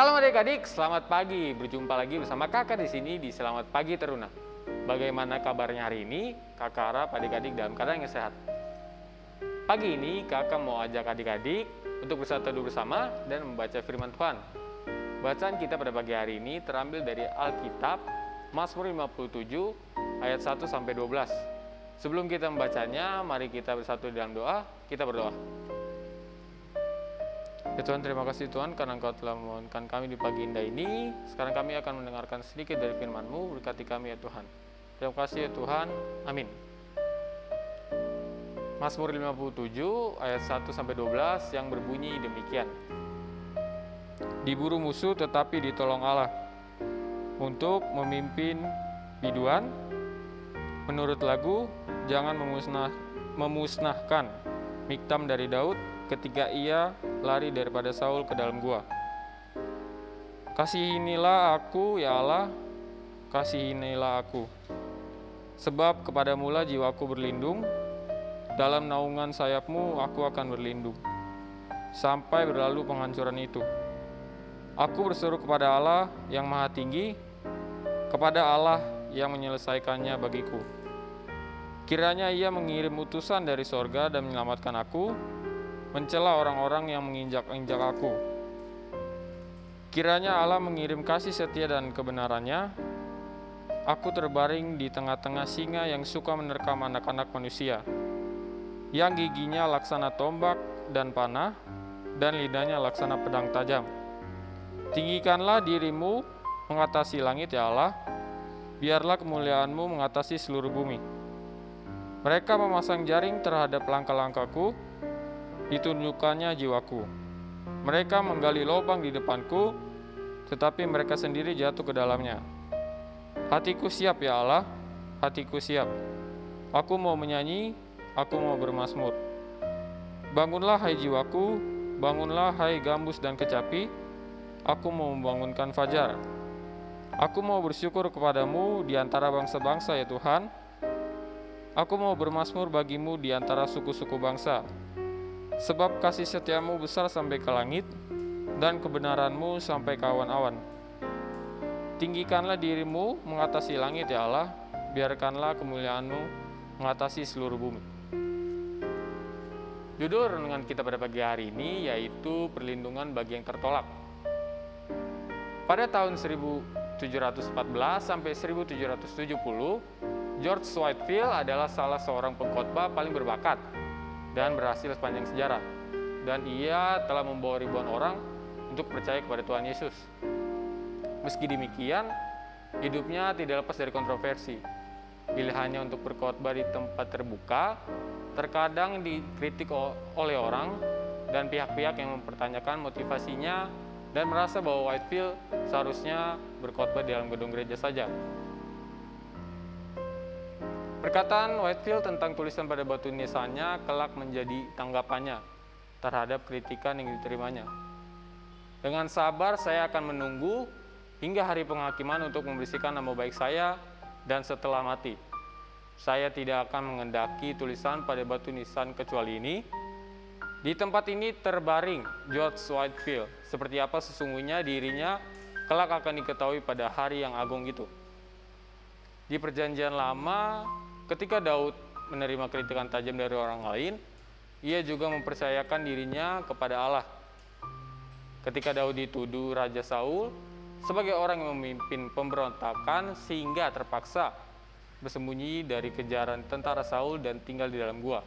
Shalom adik-adik, selamat pagi. Berjumpa lagi bersama kakak di sini di Selamat Pagi Teruna. Bagaimana kabarnya hari ini? Kakak harap adik-adik dalam keadaan yang sehat. Pagi ini kakak mau ajak adik-adik untuk bersatu teduh bersama dan membaca firman Tuhan. Bacaan kita pada pagi hari ini terambil dari Alkitab Mazmur 57 ayat 1 sampai 12. Sebelum kita membacanya, mari kita bersatu dalam doa. Kita berdoa. Ya Tuhan, terima kasih Tuhan karena Engkau telah memohonkan kami di pagi indah ini. Sekarang kami akan mendengarkan sedikit dari firman-Mu, berkati kami ya Tuhan. Terima kasih ya Tuhan. Amin. Mazmur 57 ayat 1 sampai 12 yang berbunyi demikian. Diburu musuh tetapi ditolong Allah untuk memimpin biduan. Menurut lagu, jangan memusnah, memusnahkan Miktam dari Daud ketika ia lari daripada Saul ke dalam gua. Kasihinilah aku, ya Allah, kasihinilah aku. Sebab kepadamulah jiwaku berlindung, dalam naungan sayapmu aku akan berlindung, sampai berlalu penghancuran itu. Aku berseru kepada Allah yang maha tinggi, kepada Allah yang menyelesaikannya bagiku. Kiranya ia mengirim utusan dari sorga dan menyelamatkan aku, mencela orang-orang yang menginjak-injak aku. Kiranya Allah mengirim kasih setia dan kebenarannya. Aku terbaring di tengah-tengah singa yang suka menerkam anak-anak manusia, yang giginya laksana tombak dan panah, dan lidahnya laksana pedang tajam. Tinggikanlah dirimu mengatasi langit ya Allah, biarlah kemuliaanmu mengatasi seluruh bumi. Mereka memasang jaring terhadap langkah-langkahku, ditunjukkannya jiwaku. Mereka menggali lubang di depanku, tetapi mereka sendiri jatuh ke dalamnya. Hatiku siap ya Allah, hatiku siap. Aku mau menyanyi, aku mau bermasmur. Bangunlah hai jiwaku, bangunlah hai gambus dan kecapi, aku mau membangunkan fajar. Aku mau bersyukur kepadamu di antara bangsa-bangsa ya Tuhan. Aku mau bermasmur bagimu di antara suku-suku bangsa. Sebab kasih setiamu besar sampai ke langit, dan kebenaranmu sampai ke awan-awan. Tinggikanlah dirimu mengatasi langit ya Allah, biarkanlah kemuliaanmu mengatasi seluruh bumi. Judul renungan kita pada pagi hari ini yaitu perlindungan bagi yang tertolak. Pada tahun 1714 sampai 1770, George Whitefield adalah salah seorang pengkhotbah paling berbakat dan berhasil sepanjang sejarah. Dan ia telah membawa ribuan orang untuk percaya kepada Tuhan Yesus. Meski demikian, hidupnya tidak lepas dari kontroversi. Pilihannya untuk berkhotbah di tempat terbuka terkadang dikritik oleh orang dan pihak-pihak yang mempertanyakan motivasinya dan merasa bahwa Whitefield seharusnya berkhotbah di dalam gedung gereja saja. Perkataan Whitefield tentang tulisan pada batu nisannya kelak menjadi tanggapannya terhadap kritikan yang diterimanya. Dengan sabar saya akan menunggu hingga hari penghakiman untuk membersihkan nama baik saya dan setelah mati. Saya tidak akan mengendaki tulisan pada batu nisan kecuali ini. Di tempat ini terbaring George Whitefield, seperti apa sesungguhnya dirinya kelak akan diketahui pada hari yang agung itu. Di perjanjian lama, ketika Daud menerima kritikan tajam dari orang lain, ia juga mempercayakan dirinya kepada Allah. Ketika Daud dituduh Raja Saul sebagai orang yang memimpin pemberontakan sehingga terpaksa bersembunyi dari kejaran tentara Saul dan tinggal di dalam gua.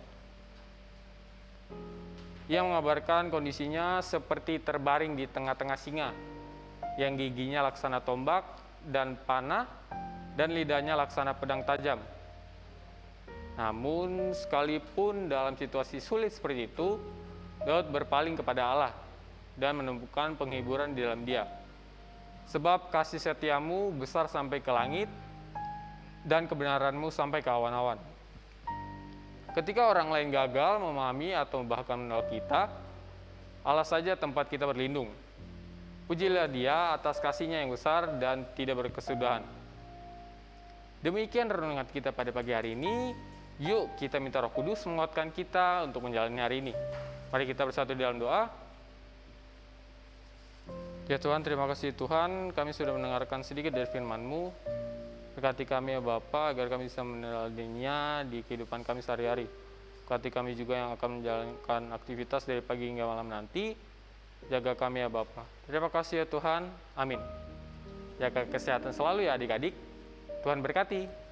Ia mengabarkan kondisinya seperti terbaring di tengah-tengah singa yang giginya laksana tombak dan panah dan lidahnya laksana pedang tajam. Namun sekalipun dalam situasi sulit seperti itu, Daud berpaling kepada Allah dan menemukan penghiburan di dalam dia. Sebab kasih setiamu besar sampai ke langit dan kebenaranmu sampai ke awan-awan. Ketika orang lain gagal memahami atau bahkan menolak kita, Allah saja tempat kita berlindung. Pujilah dia atas kasihnya yang besar dan tidak berkesudahan. Demikian renungan kita pada pagi hari ini. Yuk kita minta roh kudus menguatkan kita untuk menjalani hari ini. Mari kita bersatu dalam doa. Ya Tuhan, terima kasih Tuhan, kami sudah mendengarkan sedikit dari firman-Mu. Berkati kami ya Bapa, agar kami bisa meneladaninya di kehidupan kami sehari-hari. Berkati kami juga yang akan menjalankan aktivitas dari pagi hingga malam nanti. Jaga kami ya Bapa. Terima kasih ya Tuhan, amin. Jaga kesehatan selalu ya adik-adik. Tuhan berkati.